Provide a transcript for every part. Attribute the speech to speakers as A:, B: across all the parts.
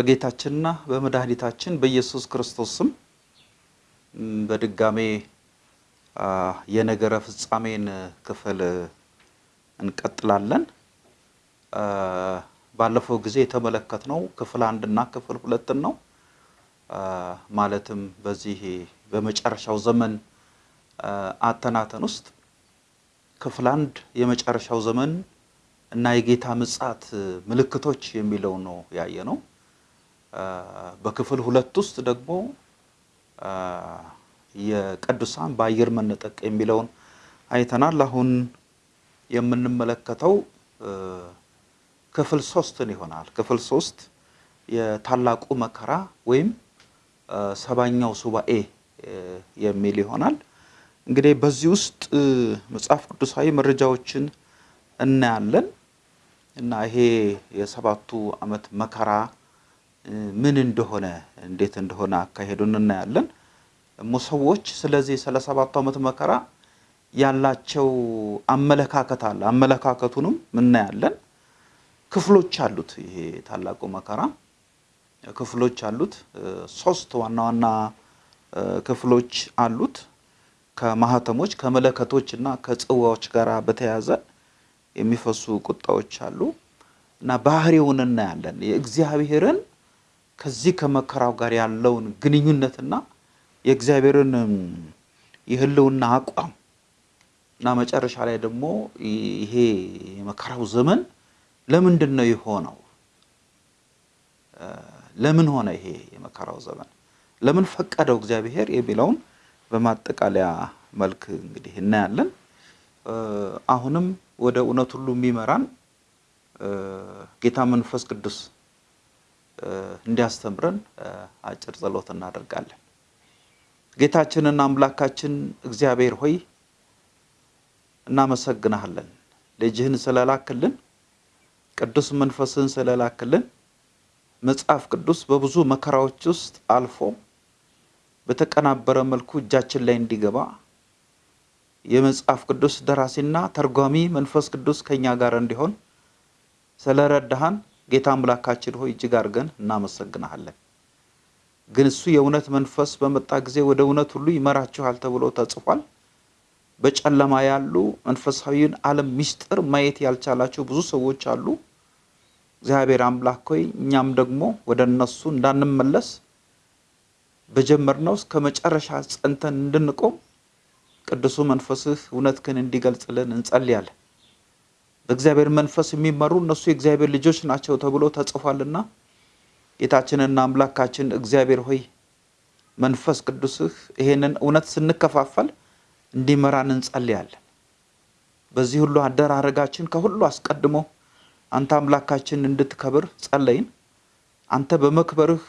A: በጌታችንና በመድኃኒታችን በኢየሱስ ክርስቶስ ስም በድጋሜ የነገረ ፍጻሜን ክፍል እንቀጥላለን። ባለፈው ጊዜ የተመለከትነው ክፍል አንድ እና ክፍል ሁለትን ነው። ማለትም በዚህ በመጨረሻው ዘመን አተናተን ውስጥ ክፍል አንድ የመጨረሻው ዘመን እና የጌታ ምጽአት ምልክቶች የሚለው ነው ያየ ነው። በክፍል ሁለት ውስጥ ደግሞ የቅዱሳን በአየር መነጠቅ የሚለውን አይተናል። አሁን የምንመለከተው ክፍል ሶስትን ይሆናል። ክፍል ሶስት የታላቁ መከራ ወይም ሰባኛው ሱባኤ የሚል ይሆናል። እንግዲህ በዚህ ውስጥ መጽሐፍ ቅዱሳዊ መረጃዎችን እናያለን እና ይሄ የሰባቱ ዓመት መከራ ምን እንደሆነ እንዴት እንደሆነ አካሄዱን እናያለን። ደግሞ ሰዎች ስለዚህ ስለ ሰባቱ ዓመት መከራ ያላቸው አመለካከት አለ። አመለካከቱንም እናያለን። ክፍሎች አሉት። ይሄ ታላቁ መከራ ክፍሎች አሉት። ሶስት ዋና ዋና ክፍሎች አሉት። ከማህተሞች ከመለከቶች እና ከጽዋዎች ጋር በተያያዘ የሚፈሱ ቁጣዎች አሉ እና ባህሪውን እናያለን። የእግዚአብሔርን ከዚህ ከመከራው ጋር ያለውን ግንኙነትና የእግዚአብሔርን የሕልውና አቋም እና መጨረሻ ላይ ደግሞ ይሄ የመከራው ዘመን ለምንድን ነው የሆነው? ለምን ሆነ ይሄ የመከራው ዘመን? ለምን ፈቀደው እግዚአብሔር የሚለውን በማጠቃለያ መልክ እንግዲህ እናያለን። አሁንም ወደ እውነት ሁሉ የሚመራን ጌታ መንፈስ ቅዱስ እንዲያስተምረን አጭር ጸሎት እናደርጋለን። ጌታችንና አምላካችን እግዚአብሔር ሆይ እናመሰግናሃለን። ልጅህን ስለላክልን፣ ቅዱስ መንፈስህን ስለላክልን መጽሐፍ ቅዱስ በብዙ መከራዎች ውስጥ አልፎ በተቀናበረ መልኩ እጃችን ላይ እንዲገባ የመጽሐፍ ቅዱስ ደራሲና ተርጓሚ መንፈስ ቅዱስ ከኛ ጋር እንዲሆን ስለረዳሃን ጌታ አምላካችን ሆይ እጅግ አድርገን እናመሰግናሃለን። ግን እሱ የእውነት መንፈስ በመጣ ጊዜ ወደ እውነት ሁሉ ይመራችኋል ተብሎ ተጽፏል። በጨለማ ያሉ መንፈሳዊን ዓለም ምስጢር ማየት ያልቻላቸው ብዙ ሰዎች አሉ። እግዚአብሔር አምላክ ሆይ እኛም ደግሞ ወደ እነሱ እንዳንመለስ በጀመርነው እስከ መጨረሻ ጸንተን እንድንቆም ቅዱሱ መንፈስህ እውነትህን እንዲገልጽልን እንጸልያለን። በእግዚአብሔር መንፈስ የሚመሩ እነሱ የእግዚአብሔር ልጆች ናቸው ተብሎ ተጽፏልና ጌታችንና አምላካችን እግዚአብሔር ሆይ መንፈስ ቅዱስህ ይሄንን እውነት ስንከፋፈል እንዲመራን እንጸልያለን። በዚህ ሁሉ አደራረጋችን ከሁሉ አስቀድሞ አንተ አምላካችን እንድትከብር ጸለይን። አንተ በመክበርህ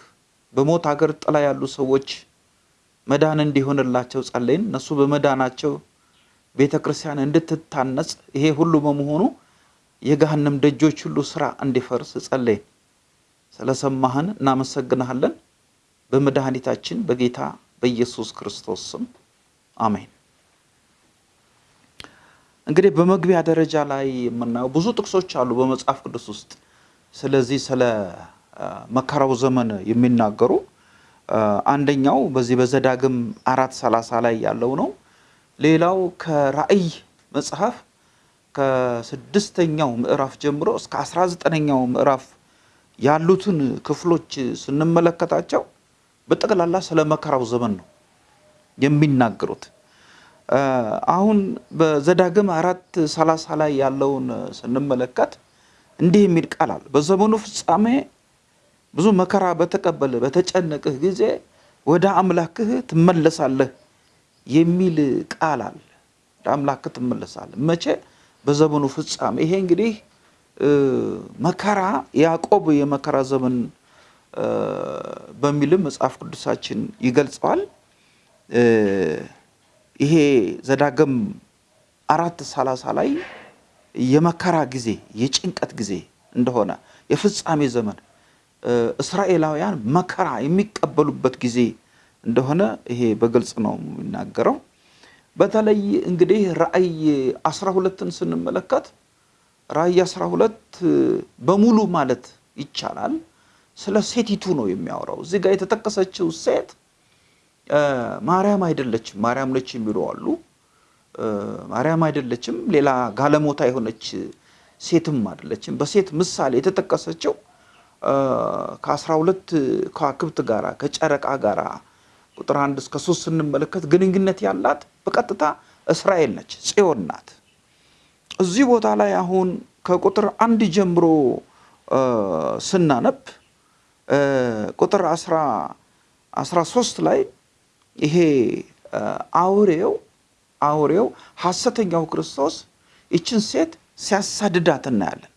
A: በሞት ሀገር ጥላ ያሉ ሰዎች መዳን እንዲሆንላቸው ጸለይን። እነሱ በመዳናቸው ቤተ ክርስቲያን እንድትታነጽ ይሄ ሁሉ በመሆኑ የገሃነም ደጆች ሁሉ ስራ እንዲፈርስ ጸለይን። ስለሰማህን እናመሰግንሃለን። በመድኃኒታችን በጌታ በኢየሱስ ክርስቶስ ስም አሜን። እንግዲህ በመግቢያ ደረጃ ላይ የምናየው ብዙ ጥቅሶች አሉ በመጽሐፍ ቅዱስ ውስጥ ስለዚህ ስለ መከራው ዘመን የሚናገሩ አንደኛው በዚህ በዘዳግም አራት ሰላሳ ላይ ያለው ነው። ሌላው ከራእይ መጽሐፍ ከስድስተኛው ምዕራፍ ጀምሮ እስከ አስራ ዘጠነኛው ምዕራፍ ያሉትን ክፍሎች ስንመለከታቸው በጠቅላላ ስለ መከራው ዘመን ነው የሚናገሩት። አሁን በዘዳግም አራት ሰላሳ ላይ ያለውን ስንመለከት እንዲህ የሚል ቃል አለ። በዘመኑ ፍጻሜ ብዙ መከራ በተቀበለ በተጨነቅህ ጊዜ ወደ አምላክህ ትመለሳለህ የሚል ቃል አለ። ወደ አምላክህ ትመለሳለህ። መቼ? በዘመኑ ፍጻሜ። ይሄ እንግዲህ መከራ ያዕቆብ የመከራ ዘመን በሚልም መጽሐፍ ቅዱሳችን ይገልጸዋል። ይሄ ዘዳግም አራት ሰላሳ ላይ የመከራ ጊዜ የጭንቀት ጊዜ እንደሆነ የፍጻሜ ዘመን እስራኤላውያን መከራ የሚቀበሉበት ጊዜ እንደሆነ ይሄ በግልጽ ነው የሚናገረው። በተለይ እንግዲህ ራእይ አስራ ሁለትን ስንመለከት ራእይ አስራ ሁለት በሙሉ ማለት ይቻላል ስለ ሴቲቱ ነው የሚያወራው። እዚህ ጋር የተጠቀሰችው ሴት ማርያም አይደለችም። ማርያም ነች የሚሉ አሉ። ማርያም አይደለችም፣ ሌላ ጋለሞታ የሆነች ሴትም አይደለችም። በሴት ምሳሌ የተጠቀሰችው ከአስራ ሁለት ከዋክብት ጋራ ከጨረቃ ጋራ ቁጥር አንድ እስከ ሶስት ስንመለከት ግንኙነት ያላት በቀጥታ እስራኤል ነች፣ ጽዮን ናት። እዚህ ቦታ ላይ አሁን ከቁጥር አንድ ጀምሮ ስናነብ ቁጥር አስራ ሶስት ላይ ይሄ አውሬው አውሬው ሐሰተኛው ክርስቶስ ይችን ሴት ሲያሳድዳት እናያለን።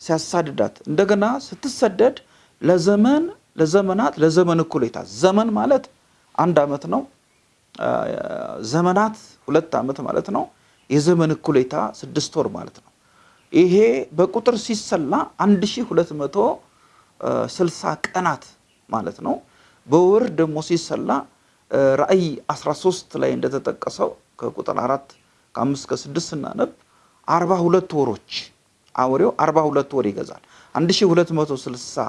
A: ሲያሳድዳት እንደገና ስትሰደድ ለዘመን ለዘመናት ለዘመን እኩሌታ ዘመን ማለት አንድ ዓመት ነው። ዘመናት ሁለት ዓመት ማለት ነው። የዘመን እኩሌታ ስድስት ወር ማለት ነው። ይሄ በቁጥር ሲሰላ አንድ ሺህ ሁለት መቶ ስልሳ ቀናት ማለት ነው። በወር ደግሞ ሲሰላ ራእይ 13 ላይ እንደተጠቀሰው ከቁጥር አራት ከአምስት ከስድስት ስናነብ አርባ ሁለት ወሮች አውሬው አርባ ሁለት ወር ይገዛል። 1260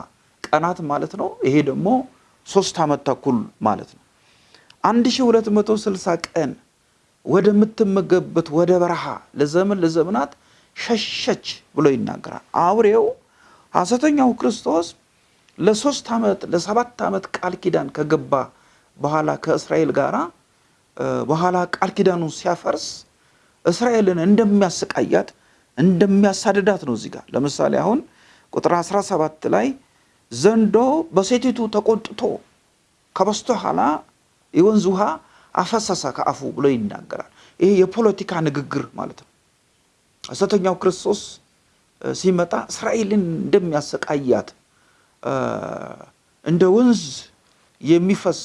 A: ቀናት ማለት ነው። ይሄ ደግሞ ሶስት ዓመት ተኩል ማለት ነው። 1260 ቀን ወደምትመገብበት ወደ በረሃ ለዘመን ለዘመናት ሸሸች ብሎ ይናገራል። አውሬው ሐሰተኛው ክርስቶስ ለሶስት ዓመት ለሰባት ዓመት ቃል ኪዳን ከገባ በኋላ ከእስራኤል ጋር በኋላ ቃል ኪዳኑን ሲያፈርስ እስራኤልን እንደሚያሰቃያት እንደሚያሳድዳት ነው። እዚህ ጋር ለምሳሌ አሁን ቁጥር 17 ላይ ዘንዶ በሴቲቱ ተቆጥቶ ከበስተኋላ የወንዝ ውሃ አፈሰሰ ከአፉ ብሎ ይናገራል። ይሄ የፖለቲካ ንግግር ማለት ነው። ሐሰተኛው ክርስቶስ ሲመጣ እስራኤልን እንደሚያሰቃያት እንደ ወንዝ የሚፈስ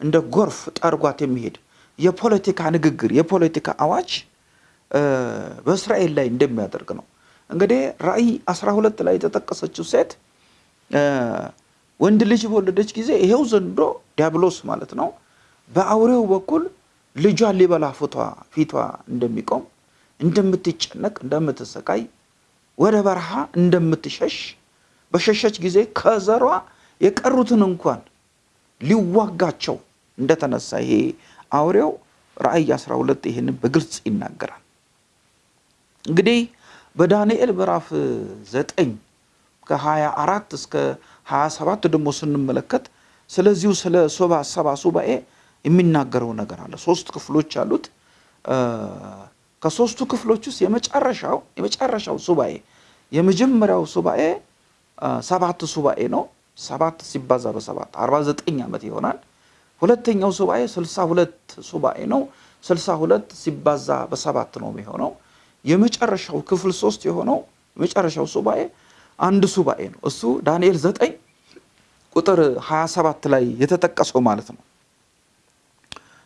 A: እንደ ጎርፍ ጠርጓት የሚሄድ የፖለቲካ ንግግር የፖለቲካ አዋጅ በእስራኤል ላይ እንደሚያደርግ ነው። እንግዲህ ራእይ 12 ላይ የተጠቀሰችው ሴት ወንድ ልጅ በወለደች ጊዜ ይሄው ዘንዶ ዲያብሎስ ማለት ነው በአውሬው በኩል ልጇን ሊበላ ፊቷ ፊቷ እንደሚቆም እንደምትጨነቅ እንደምትሰቃይ ወደ በረሃ እንደምትሸሽ በሸሸች ጊዜ ከዘሯ የቀሩትን እንኳን ሊዋጋቸው እንደተነሳ ይሄ አውሬው ራእይ 12 ይህንን በግልጽ ይናገራል። እንግዲህ በዳንኤል ምዕራፍ 9 ከ24 እስከ 27 ደግሞ ስንመለከት ስለዚሁ ስለ ሰባ ሱባኤ የሚናገረው ነገር አለ። ሶስት ክፍሎች አሉት። ከሶስቱ ክፍሎች ውስጥ የመጨረሻው የመጨረሻው ሱባኤ የመጀመሪያው ሱባኤ ሰባት ሱባኤ ነው። ሰባት ሲባዛ በሰባት 49 ዓመት ይሆናል። ሁለተኛው ሱባኤ 62 ሱባኤ ነው። 62 ሲባዛ በሰባት ነው የሚሆነው። የመጨረሻው ክፍል ሶስት የሆነው የመጨረሻው ሱባኤ አንድ ሱባኤ ነው። እሱ ዳንኤል 9 ቁጥር 27 ላይ የተጠቀሰው ማለት ነው።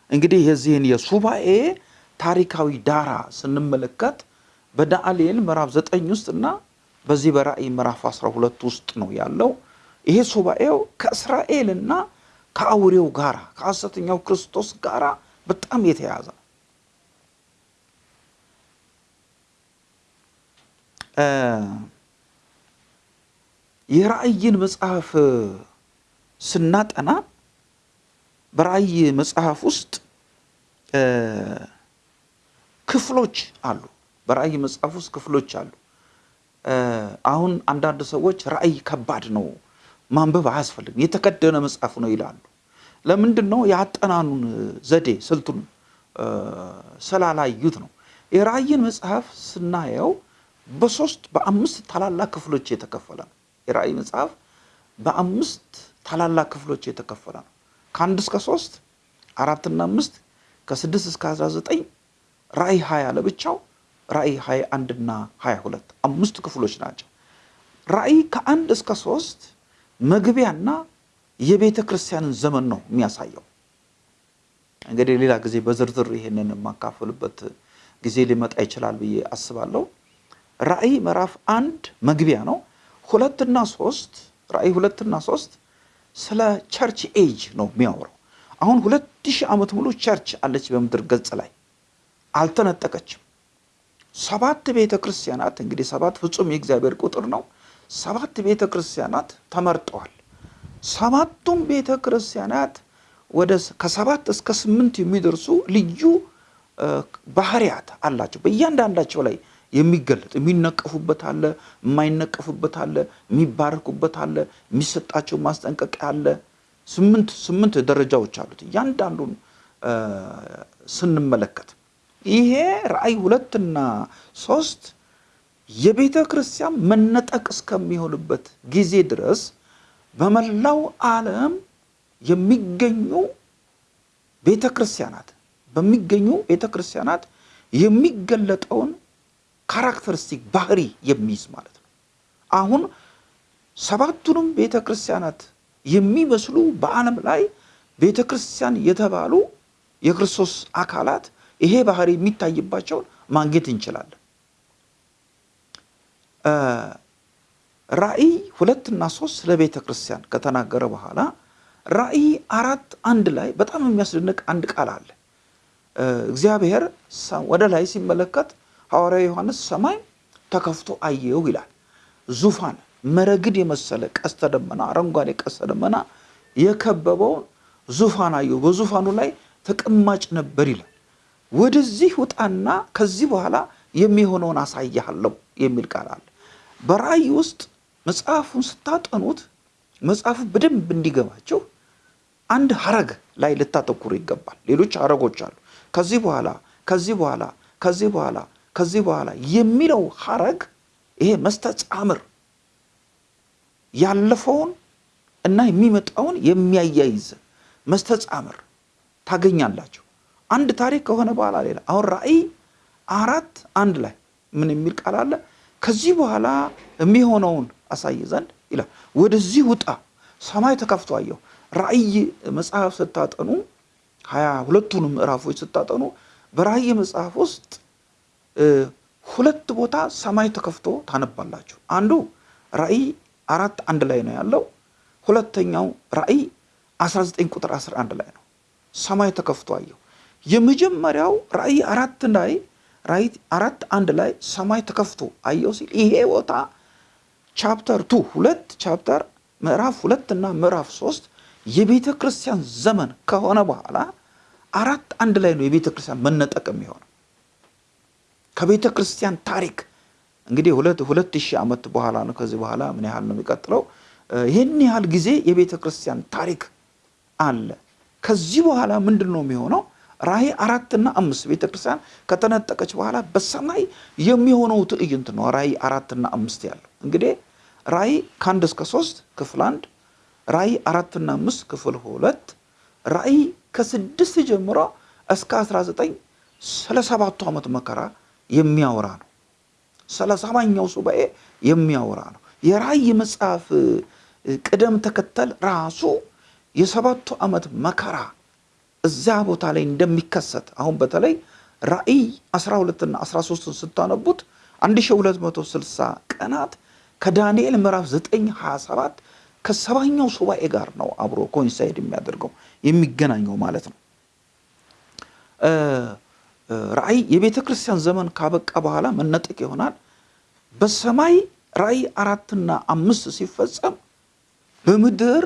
A: እንግዲህ የዚህን የሱባኤ ታሪካዊ ዳራ ስንመለከት በዳንኤል ምዕራፍ 9 ውስጥ እና በዚህ በራእይ ምዕራፍ 12 ውስጥ ነው ያለው። ይሄ ሱባኤው ከእስራኤልና ከአውሬው ጋራ ከሐሰተኛው ክርስቶስ ጋራ በጣም የተያዘ ነው። የራእይን መጽሐፍ ስናጠና በራእይ መጽሐፍ ውስጥ ክፍሎች አሉ። በራእይ መጽሐፍ ውስጥ ክፍሎች አሉ። አሁን አንዳንድ ሰዎች ራእይ ከባድ ነው ማንበብ አያስፈልግም የተከደነ መጽሐፍ ነው ይላሉ። ለምንድን ነው? የአጠናኑን ዘዴ ስልቱን ስላላዩት ነው። የራእይን መጽሐፍ ስናየው በሶስት በአምስት ታላላቅ ክፍሎች የተከፈለ ነው። የራእይ መጽሐፍ በአምስት ታላላቅ ክፍሎች የተከፈለ ነው። ከአንድ እስከ ሶስት አራትና አምስት ከስድስት እስከ አስራ ዘጠኝ ራእይ ሀያ ለብቻው ራእይ ሀያ አንድና ሀያ ሁለት አምስት ክፍሎች ናቸው። ራእይ ከአንድ እስከ ሶስት መግቢያና የቤተ ክርስቲያንን ዘመን ነው የሚያሳየው። እንግዲህ ሌላ ጊዜ በዝርዝር ይሄንን የማካፈልበት ጊዜ ሊመጣ ይችላል ብዬ አስባለሁ። ራእይ ምዕራፍ አንድ መግቢያ ነው። ሁለትና ሶስት ራእይ ሁለትና ሶስት ስለ church age ነው የሚያወራው። አሁን ሁለት ሺህ ዓመት ሙሉ church አለች በምድር ገጽ ላይ አልተነጠቀችም። ሰባት ቤተ ክርስቲያናት እንግዲህ ሰባት ፍጹም የእግዚአብሔር ቁጥር ነው። ሰባት ቤተ ክርስቲያናት ተመርጠዋል። ሰባቱም ቤተ ክርስቲያናት ወደ ከሰባት እስከ ስምንት የሚደርሱ ልዩ ባህሪያት አላቸው። በእያንዳንዳቸው ላይ የሚገለጥ የሚነቀፉበት አለ፣ የማይነቀፉበት አለ፣ የሚባረኩበት አለ፣ የሚሰጣቸው ማስጠንቀቂያ አለ። ስምንት ስምንት ደረጃዎች አሉት። እያንዳንዱን ስንመለከት ይሄ ራእይ ሁለትና ሶስት የቤተ ክርስቲያን መነጠቅ እስከሚሆንበት ጊዜ ድረስ በመላው ዓለም የሚገኙ ቤተ ክርስቲያናት በሚገኙ ቤተ ክርስቲያናት የሚገለጠውን characteristic ባህሪ የሚይዝ ማለት ነው። አሁን ሰባቱንም ቤተ ክርስቲያናት የሚመስሉ በዓለም ላይ ቤተ ክርስቲያን የተባሉ የክርስቶስ አካላት ይሄ ባህሪ የሚታይባቸውን ማግኘት እንችላለን። ራእይ ሁለትና ሶስት ስለ ቤተ ክርስቲያን ከተናገረ በኋላ ራእይ አራት አንድ ላይ በጣም የሚያስደንቅ አንድ ቃል አለ። እግዚአብሔር ወደ ላይ ሲመለከት ሐዋርያው ዮሐንስ ሰማይ ተከፍቶ አየው ይላል። ዙፋን መረግድ የመሰለ ቀስተ ደመና አረንጓዴ ቀስተ ደመና የከበበውን ዙፋን አየው፣ በዙፋኑ ላይ ተቀማጭ ነበር ይላል። ወደዚህ ውጣና ከዚህ በኋላ የሚሆነውን አሳያለሁ የሚል ቃል አለ። በራእይ ውስጥ መጽሐፉን ስታጠኑት መጽሐፉ በደንብ እንዲገባቸው አንድ ሀረግ ላይ ልታተኩሩ ይገባል። ሌሎች ሀረጎች አሉ። ከዚህ በኋላ ከዚህ በኋላ ከዚህ በኋላ ከዚህ በኋላ የሚለው ሀረግ ይሄ መስተጻምር ያለፈውን እና የሚመጣውን የሚያያይዝ መስተጻምር ታገኛላችሁ። አንድ ታሪክ ከሆነ በኋላ ሌላ አሁን ራእይ አራት አንድ ላይ ምን የሚል ቃል አለ? ከዚህ በኋላ የሚሆነውን አሳይ ዘንድ ይላል። ወደዚህ ውጣ፣ ሰማይ ተከፍቶ አየሁ። ራእይ መጽሐፍ ስታጠኑ ሀያ ሁለቱንም ምዕራፎች ስታጠኑ በራእይ መጽሐፍ ውስጥ ሁለት ቦታ ሰማይ ተከፍቶ ታነባላችሁ። አንዱ ራእይ አራት አንድ ላይ ነው ያለው። ሁለተኛው ራእይ 19 ቁጥር 11 ላይ ነው። ሰማይ ተከፍቶ አየሁ። የመጀመሪያው ራእይ አራት ላይ ራእይ አራት አንድ ላይ ሰማይ ተከፍቶ አየሁ ሲል ይሄ ቦታ chapter two ሁለት chapter ምዕራፍ ሁለት እና ምዕራፍ ሶስት የቤተ ክርስቲያን ዘመን ከሆነ በኋላ አራት አንድ ላይ ነው የቤተ ክርስቲያን መነጠቅ የሚሆነው ከቤተ ክርስቲያን ታሪክ እንግዲህ ሁለት ሁለት ሺህ ዓመት በኋላ ነው። ከዚህ በኋላ ምን ያህል ነው የሚቀጥለው? ይህን ያህል ጊዜ የቤተ ክርስቲያን ታሪክ አለ። ከዚህ በኋላ ምንድን ነው የሚሆነው? ራእይ አራትና አምስት ቤተ ክርስቲያን ከተነጠቀች በኋላ በሰማይ የሚሆነው ትዕይንት ነው። ራእይ አራትና አምስት ያለው እንግዲህ ራእይ ከአንድ እስከ ሶስት ክፍል አንድ፣ ራእይ አራትና አምስት ክፍል ሁለት፣ ራእይ ከስድስት ጀምሮ እስከ አስራ ዘጠኝ ስለ ሰባቱ ዓመት መከራ የሚያወራ ነው። ስለ ሰባኛው ሱባኤ የሚያወራ ነው። የራእይ መጽሐፍ ቅደም ተከተል ራሱ የሰባቱ ዓመት መከራ እዚያ ቦታ ላይ እንደሚከሰት አሁን በተለይ ራእይ 12ና 13ን ስታነቡት 1260 ቀናት ከዳንኤል ምዕራፍ 9 27 ከሰባኛው ሱባኤ ጋር ነው አብሮ coincide የሚያደርገው የሚገናኘው ማለት ነው። ራእይ የቤተ ክርስቲያን ዘመን ካበቃ በኋላ መነጠቅ ይሆናል። በሰማይ ራእይ አራትና አምስት ሲፈጸም በምድር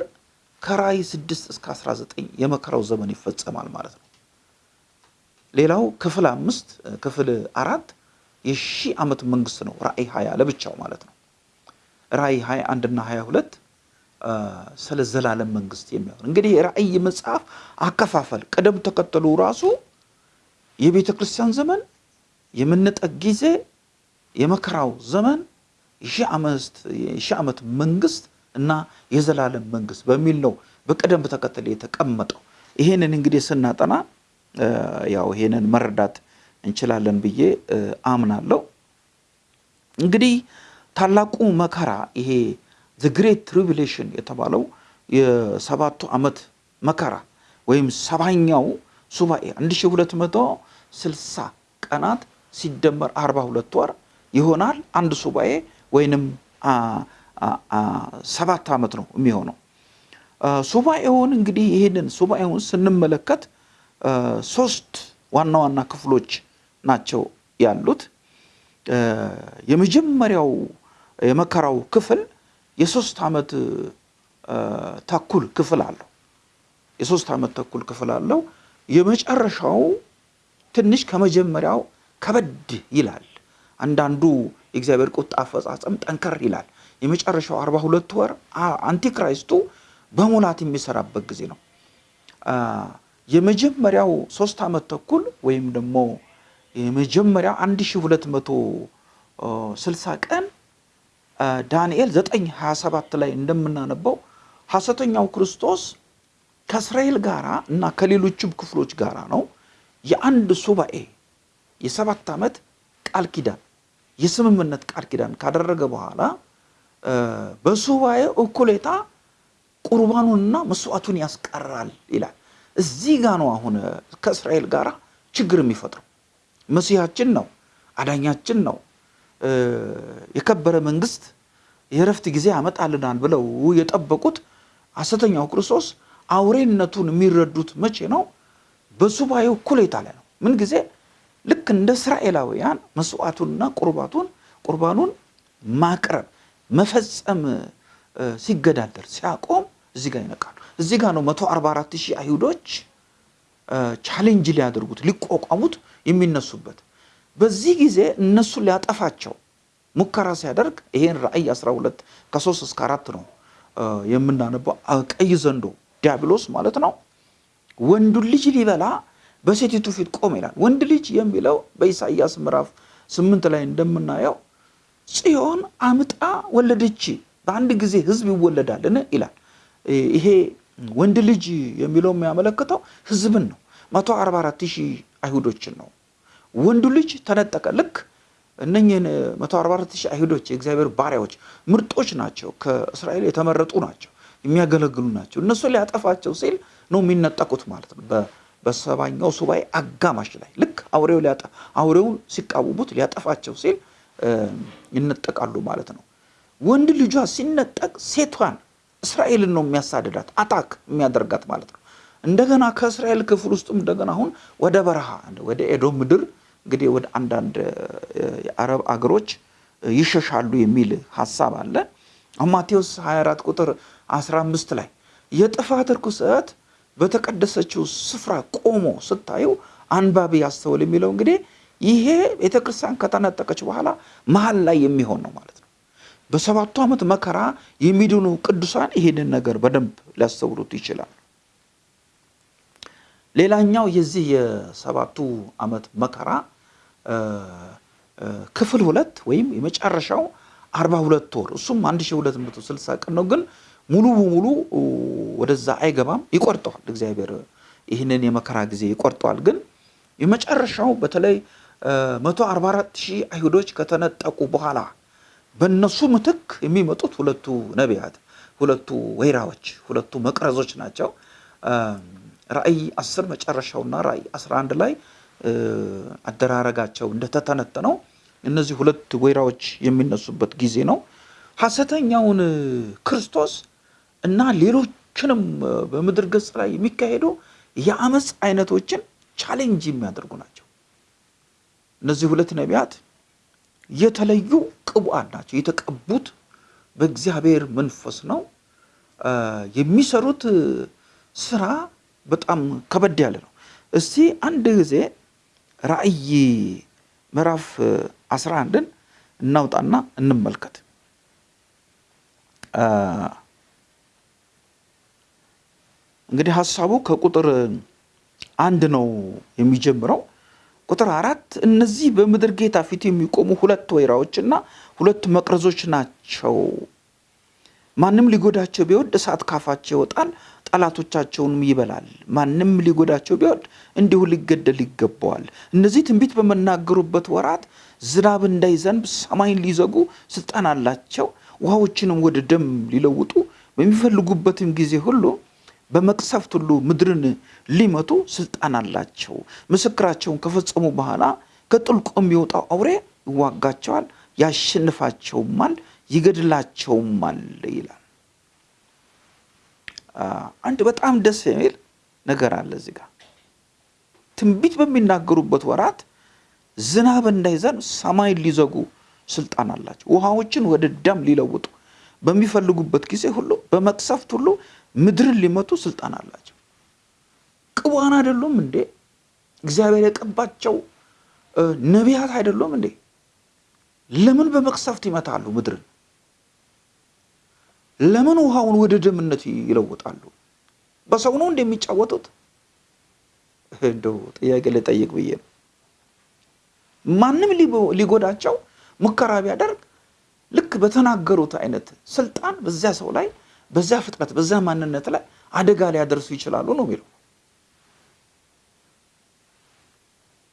A: ከራእይ ስድስት እስከ 19 የመከራው ዘመን ይፈጸማል ማለት ነው። ሌላው ክፍል አምስት ክፍል አራት የሺህ ዓመት መንግስት ነው። ራእይ ሀያ ለብቻው ማለት ነው። ራእይ ሀያ አንድና ሀያ ሁለት ስለ ዘላለም መንግስት የሚሆን እንግዲህ የራእይ መጽሐፍ አከፋፈል ቅደም ተከተሉ ራሱ የቤተ ክርስቲያን ዘመን የመነጠቅ ጊዜ የመከራው ዘመን የሺህ ዓመት መንግስት እና የዘላለም መንግስት በሚል ነው በቅደም ተከተል የተቀመጠው። ይሄንን እንግዲህ ስናጠና ያው ይሄንን መረዳት እንችላለን ብዬ አምናለሁ። እንግዲህ ታላቁ መከራ ይሄ the great tribulation የተባለው የሰባቱ ዓመት መከራ ወይም ሰባኛው ሱባኤ 1260 ቀናት ሲደመር 42 ወር ይሆናል። አንድ ሱባኤ ወይንም ሰባት ዓመት ነው የሚሆነው። ሱባኤውን እንግዲህ ይህንን ሱባኤውን ስንመለከት ሶስት ዋና ዋና ክፍሎች ናቸው ያሉት። የመጀመሪያው የመከራው ክፍል የሶስት ዓመት ተኩል ክፍል አለው። የሶስት ዓመት ተኩል ክፍል አለው። የመጨረሻው ትንሽ ከመጀመሪያው ከበድ ይላል። አንዳንዱ የእግዚአብሔር ቁጣ አፈጻጸም ጠንከር ይላል። የመጨረሻው አርባ ሁለት ወር አንቲክራይስቱ በሙላት የሚሰራበት ጊዜ ነው። የመጀመሪያው ሶስት ዓመት ተኩል ወይም ደግሞ የመጀመሪያው 1260 ቀን ዳንኤል 927 ላይ እንደምናነበው ሐሰተኛው ክርስቶስ ከእስራኤል ጋር እና ከሌሎችም ክፍሎች ጋር ነው የአንድ ሱባኤ የሰባት ዓመት ቃል ኪዳን የስምምነት ቃል ኪዳን ካደረገ በኋላ በሱባኤ እኩሌታ ቁርባኑንና መስዋዕቱን ያስቀራል ይላል። እዚህ ጋ ነው አሁን ከእስራኤል ጋር ችግር የሚፈጥረው። መሲሐችን ነው፣ አዳኛችን ነው፣ የከበረ መንግስት የእረፍት ጊዜ ያመጣልናል ብለው የጠበቁት ሐሰተኛው ክርስቶስ አውሬነቱን የሚረዱት መቼ ነው? በሱባኤው እኩሌታ ላይ ነው። ምን ጊዜ ልክ እንደ እስራኤላውያን መስዋዕቱንና ቁርባቱን ቁርባኑን ማቅረብ መፈጸም ሲገዳደር ሲያቆም እዚህ ጋር ይነቃሉ። እዚህ ጋር ነው 144 ሺህ አይሁዶች challenge ሊያደርጉት ሊቋቋሙት የሚነሱበት። በዚህ ጊዜ እነሱን ሊያጠፋቸው ሙከራ ሲያደርግ ይሄን ራእይ 12 ከ3 እስከ 4 ነው የምናነባው። ቀይ ዘንዶ ዲያብሎስ ማለት ነው ወንዱን ልጅ ሊበላ በሴቲቱ ፊት ቆመ ይላል። ወንድ ልጅ የሚለው በኢሳይያስ ምዕራፍ ስምንት ላይ እንደምናየው ጽዮን አምጣ ወለደች፣ በአንድ ጊዜ ህዝብ ይወለዳልን ይላል። ይሄ ወንድ ልጅ የሚለው የሚያመለክተው ህዝብን ነው። 144 ሺህ አይሁዶችን ነው። ወንዱ ልጅ ተነጠቀ። ልክ እነኝህን 144 ሺህ አይሁዶች የእግዚአብሔር ባሪያዎች ምርጦች ናቸው፣ ከእስራኤል የተመረጡ ናቸው፣ የሚያገለግሉ ናቸው። እነሱ ሊያጠፋቸው ሲል ነው የሚነጠቁት ማለት ነው። በሰባኛው ሱባኤ አጋማሽ ላይ ልክ አውሬው አውሬውን ሲቃወሙት ሊያጠፋቸው ሲል ይነጠቃሉ ማለት ነው። ወንድ ልጇ ሲነጠቅ ሴቷን እስራኤልን ነው የሚያሳድዳት attack የሚያደርጋት ማለት ነው። እንደገና ከእስራኤል ክፍል ውስጥም እንደገና አሁን ወደ በረሃ ወደ ኤዶም ምድር እንግዲህ ወደ አንዳንድ የአረብ አገሮች ይሸሻሉ የሚል ሀሳብ አለ። ማቴዎስ 24 ቁጥር 15 ላይ የጥፋት ርኩሰት በተቀደሰችው ስፍራ ቆሞ ስታዩ አንባቢ ያስተውል የሚለው እንግዲህ ይሄ ቤተክርስቲያን ከተነጠቀች በኋላ መሀል ላይ የሚሆን ነው ማለት ነው። በሰባቱ ዓመት መከራ የሚድኑ ቅዱሳን ይሄንን ነገር በደንብ ሊያስተውሉት ይችላል። ሌላኛው የዚህ የሰባቱ ዓመት መከራ ክፍል ሁለት ወይም የመጨረሻው አርባ ሁለት ወር እሱም 1260 ቀን ነው። ግን ሙሉ በሙሉ ወደዛ አይገባም፣ ይቆርጠዋል። እግዚአብሔር ይህንን የመከራ ጊዜ ይቆርጠዋል። ግን የመጨረሻው በተለይ 144 ሺህ አይሁዶች ከተነጠቁ በኋላ በእነሱ ምትክ የሚመጡት ሁለቱ ነቢያት፣ ሁለቱ ወይራዎች፣ ሁለቱ መቅረዞች ናቸው። ራእይ 10 መጨረሻውና ራእይ 11 ላይ አደራረጋቸው እንደተተነተነው እነዚህ ሁለት ወይራዎች የሚነሱበት ጊዜ ነው። ሐሰተኛውን ክርስቶስ እና ሌሎችንም በምድር ገጽ ላይ የሚካሄዱ የአመፅ አይነቶችን challenge የሚያደርጉ ናቸው። እነዚህ ሁለት ነቢያት የተለዩ ቅቡዓን ናቸው። የተቀቡት በእግዚአብሔር መንፈስ ነው። የሚሰሩት ስራ በጣም ከበድ ያለ ነው። እስቲ አንድ ጊዜ ራእይ ምዕራፍ 11ን እናውጣና እንመልከት። እንግዲህ ሀሳቡ ከቁጥር አንድ ነው የሚጀምረው። ቁጥር አራት እነዚህ በምድር ጌታ ፊት የሚቆሙ ሁለት ወይራዎችና ሁለት መቅረዞች ናቸው። ማንም ሊጎዳቸው ቢወድ እሳት ካፋቸው ይወጣል፣ ጠላቶቻቸውንም ይበላል። ማንም ሊጎዳቸው ቢወድ እንዲሁ ሊገደል ይገባዋል። እነዚህ ትንቢት በመናገሩበት ወራት ዝናብ እንዳይዘንብ ሰማይን ሊዘጉ ስልጣን አላቸው። ውሃዎችንም ወደ ደም ሊለውጡ በሚፈልጉበትም ጊዜ ሁሉ በመቅሰፍት ሁሉ ምድርን ሊመቱ ስልጣን አላቸው። ምስክራቸውን ከፈጸሙ በኋላ ከጥልቁ የሚወጣው አውሬ ይዋጋቸዋል፣ ያሸንፋቸውማል፣ ይገድላቸውማል ይላል። አንድ በጣም ደስ የሚል ነገር አለ እዚህ ጋር ትንቢት በሚናገሩበት ወራት ዝናብ እንዳይዘንብ ሰማይን ሊዘጉ ስልጣን አላቸው። ውሃዎችን ወደ ደም ሊለውጡ በሚፈልጉበት ጊዜ ሁሉ በመቅሰፍት ሁሉ ምድርን ሊመቱ ስልጣን አላቸው። ቅቡዓን አይደሉም እንዴ? እግዚአብሔር የቀባቸው ነቢያት አይደሉም እንዴ? ለምን በመቅሰፍት ይመታሉ ምድርን? ለምን ውሃውን ወደ ደምነት ይለውጣሉ? በሰው ነው እንደሚጫወቱት? እንደው ጥያቄ ልጠይቅ ብዬ ነው። ማንም ሊጎዳቸው ሙከራ ቢያደርግ ልክ በተናገሩት አይነት ስልጣን በዚያ ሰው ላይ በዚያ ፍጥረት በዚያ ማንነት ላይ አደጋ ሊያደርሱ ይችላሉ ነው የሚለው።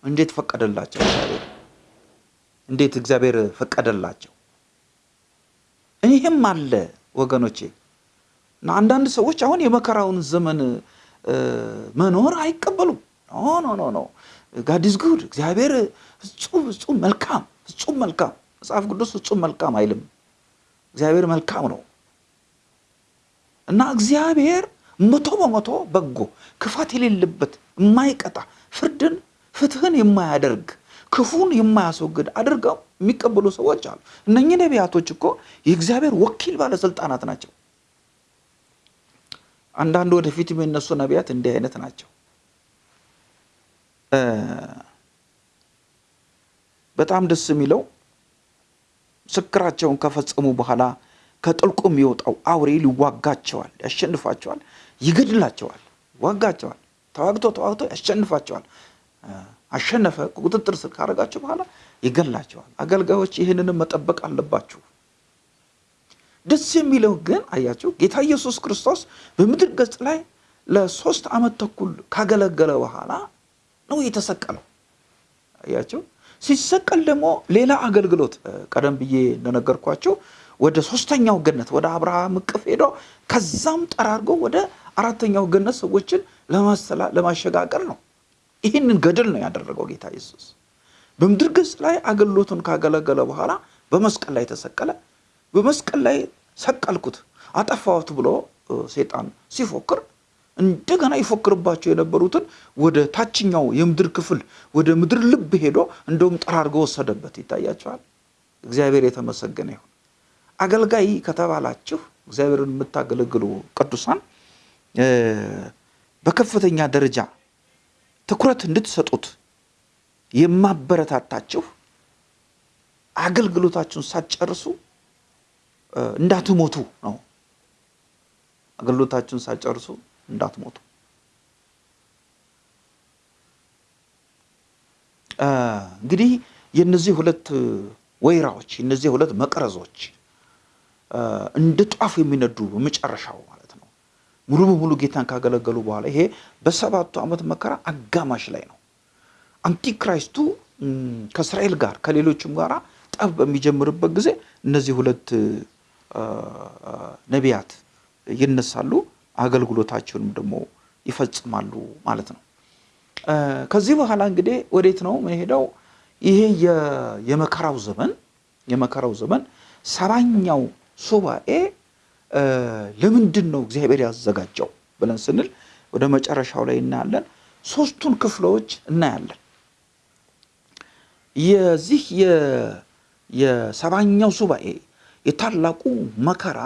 A: እንዴት ፈቀደላቸው እግዚአብሔር? እንዴት እግዚአብሔር ፈቀደላቸው? ይህም አለ ወገኖቼ። እና አንዳንድ ሰዎች አሁን የመከራውን ዘመን መኖር አይቀበሉም። no no no no good እግዚአብሔር ፍጹም ፍጹም መልካም ፍጹም መልካም መጽሐፍ ቅዱስ ፍጹም መልካም አይልም። እግዚአብሔር መልካም ነው እና እግዚአብሔር መቶ በመቶ በጎ ክፋት የሌለበት የማይቀጣ ፍርድን ፍትህን የማያደርግ ክፉን የማያስወግድ አድርገው የሚቀበሉ ሰዎች አሉ። እነኚህ ነቢያቶች እኮ የእግዚአብሔር ወኪል ባለስልጣናት ናቸው። አንዳንድ ወደፊት የሚነሱ ነቢያት እንዲህ አይነት ናቸው። በጣም ደስ የሚለው ምስክራቸውን ከፈጸሙ በኋላ ከጥልቁ የሚወጣው አውሬ ሊዋጋቸዋል፣ ያሸንፋቸዋል፣ ይገድላቸዋል፣ ይዋጋቸዋል። ተዋግቶ ተዋግቶ ያሸንፋቸዋል። አሸነፈ ቁጥጥር ስር ካደረጋቸው በኋላ ይገላቸዋል። አገልጋዮች ይህንንም መጠበቅ አለባችሁ። ደስ የሚለው ግን አያቸው ጌታ ኢየሱስ ክርስቶስ በምድር ገጽ ላይ ለሶስት ዓመት ተኩል ካገለገለ በኋላ ነው የተሰቀለው። አያቸው ሲሰቀል ደግሞ ሌላ አገልግሎት ቀደም ብዬ እንደነገርኳቸው ወደ ሶስተኛው ገነት ወደ አብርሃም እቅፍ ሄዶ ከዛም ጠራርጎ ወደ አራተኛው ገነት ሰዎችን ለማሸጋገር ነው። ይህንን ገድል ነው ያደረገው ጌታ ኢየሱስ። በምድር ገጽ ላይ አገልግሎቱን ካገለገለ በኋላ በመስቀል ላይ ተሰቀለ። በመስቀል ላይ ሰቀልኩት፣ አጠፋሁት ብሎ ሴጣን ሲፎክር እንደገና ይፎክርባቸው የነበሩትን ወደ ታችኛው የምድር ክፍል ወደ ምድር ልብ ሄዶ እንደውም ጠራርጎ ወሰደበት። ይታያቸዋል። እግዚአብሔር የተመሰገነ ይሁን። አገልጋይ ከተባላችሁ እግዚአብሔርን የምታገለግሉ ቅዱሳን በከፍተኛ ደረጃ ትኩረት እንድትሰጡት የማበረታታችሁ አገልግሎታችሁን ሳትጨርሱ እንዳትሞቱ ነው። አገልግሎታችሁን ሳትጨርሱ እንዳትሞቱ። እንግዲህ የነዚህ ሁለት ወይራዎች የነዚህ ሁለት መቅረዞች እንደ ጧፍ የሚነዱ በመጨረሻው ማለት ነው ሙሉ በሙሉ ጌታን ካገለገሉ በኋላ ይሄ በሰባቱ ዓመት መከራ አጋማሽ ላይ ነው። አንቲክራይስቱ ከእስራኤል ጋር ከሌሎችም ጋር ጠብ በሚጀምርበት ጊዜ እነዚህ ሁለት ነቢያት ይነሳሉ፣ አገልግሎታቸውንም ደግሞ ይፈጽማሉ ማለት ነው። ከዚህ በኋላ እንግዲህ ወዴት ነው የምንሄደው? ይሄ የመከራው ዘመን የመከራው ዘመን ሰባኛው ሱባኤ ለምንድን ነው እግዚአብሔር ያዘጋጀው ብለን ስንል ወደ መጨረሻው ላይ እናያለን። ሶስቱን ክፍሎች እናያለን። የዚህ የሰባኛው ሱባኤ የታላቁ መከራ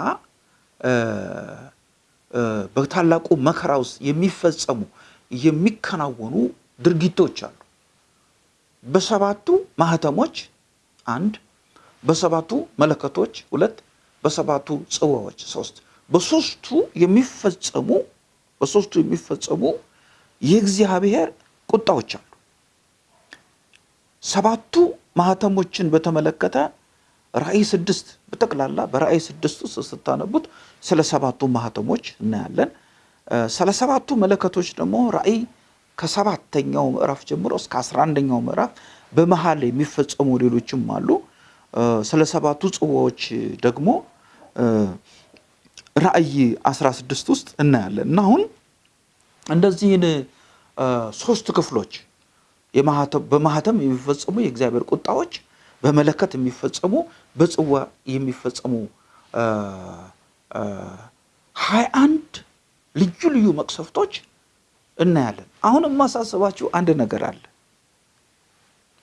A: በታላቁ መከራ ውስጥ የሚፈጸሙ የሚከናወኑ ድርጊቶች አሉ። በሰባቱ ማህተሞች አንድ፣ በሰባቱ መለከቶች ሁለት፣ በሰባቱ ጽዋዎች ሶስት። በሶስቱ የሚፈጸሙ በሶስቱ የሚፈጸሙ የእግዚአብሔር ቁጣዎች አሉ። ሰባቱ ማህተሞችን በተመለከተ ራእይ ስድስት በጠቅላላ በራእይ ስድስት ውስጥ ስታነቡት ስለ ሰባቱ ማህተሞች እናያለን። ስለ ሰባቱ መለከቶች ደግሞ ራእይ ከሰባተኛው ምዕራፍ ጀምሮ እስከ አስራ አንደኛው ምዕራፍ በመሀል የሚፈጸሙ ሌሎችም አሉ። ስለ ሰባቱ ጽዋዎች ደግሞ ራእይ 16 ውስጥ እናያለን እና አሁን እንደዚህን ሶስት ክፍሎች በማህተም የሚፈጸሙ የእግዚአብሔር ቁጣዎች፣ በመለከት የሚፈጸሙ፣ በጽዋ የሚፈጸሙ ሀያ አንድ ልዩ ልዩ መቅሰፍቶች እናያለን። አሁን የማሳስባችሁ አንድ ነገር አለ።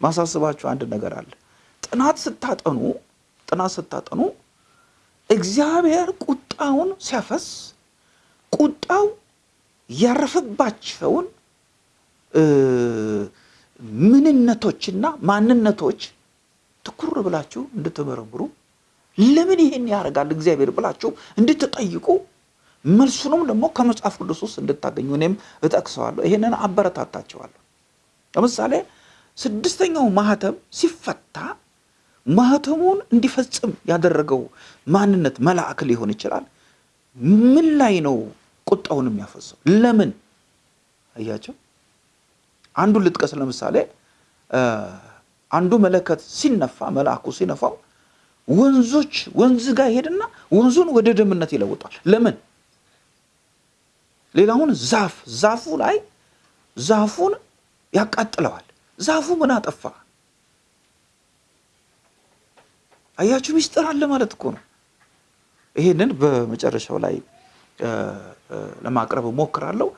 A: ማሳስባችሁ አንድ ነገር አለ። ጥናት ስታጠኑ ጥናት ስታጠኑ እግዚአብሔር ቁጣውን ሲያፈስ ቁጣው ያረፈባቸውን ምንነቶችና ማንነቶች ትኩር ብላችሁ እንድትመረምሩ ለምን ይሄን ያደርጋል እግዚአብሔር ብላችሁ እንድትጠይቁ መልሱንም ደግሞ ከመጽሐፍ ቅዱስ ውስጥ እንድታገኙ እኔም እጠቅሰዋለሁ። ይሄንን አበረታታቸዋለሁ። ለምሳሌ ስድስተኛው ማህተም ሲፈታ ማህተሙን እንዲፈጽም ያደረገው ማንነት መልአክ ሊሆን ይችላል። ምን ላይ ነው ቁጣውን የሚያፈሰው? ለምን አያቸው? አንዱን ልጥቀስ። ለምሳሌ አንዱ መለከት ሲነፋ መልአኩ ሲነፋው ወንዞች ወንዝ ጋር ይሄድና ወንዙን ወደ ደምነት ይለውጣል። ለምን? ሌላውን ዛፍ ዛፉ ላይ ዛፉን ያቃጥለዋል። ዛፉ ምን አጠፋ? አያችሁ፣ ሚስጥር አለ ማለት እኮ ነው። ይሄንን በመጨረሻው ላይ ለማቅረብ እሞክራለሁ።